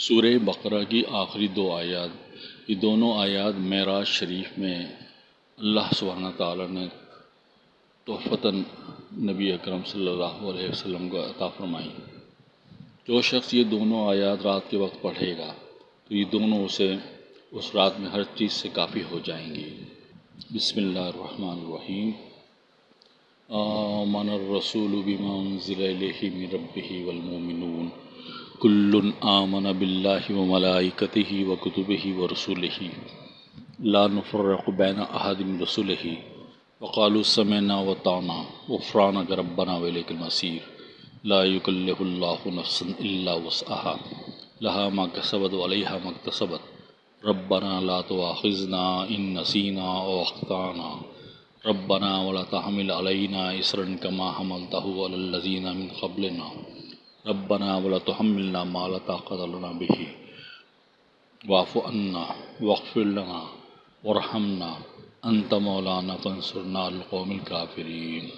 سورہ بقرہ کی آخری دو آیات، یہ دونوں آیات معراج شریف میں اللہ سبحانہ تعالیٰ نے تحفتاً نبی اکرم صلی اللہ علیہ وسلم کو عطا فرمائی۔ جو شخص یہ دونوں آیات رات کے وقت پڑھے گا، تو یہ دونوں اسے اس رات میں ہر چیز سے کافی ہو جائیں گی۔ بسم اللہ الرحمن الرحیم۔ آمن الرسول بما انزل الیہ من ربہ والمومنون کل آمن باللہ و ملائکتہ و کتبہ و رسولہ لا نفرق بین احد من رسولہ وقالوا سمعنا وطعنا. غفرانک ربنا ولیک المصیر لا یکلف اللہ نفسا الا وسعها. لها ما کسبت وعلیها ما اکتسبت ربنا لا تواخذنا ان نسینا او اخطانا ربنا ولا تحمل علینا اسرا کما حملته علی الذین من قبلنا. ربنا ولا تحملنا ما لا طاقت لنا به. واعف عنا، واغفر لنا، وارحمنا. انت مولانا، فانصرنا على القوم الكافرين.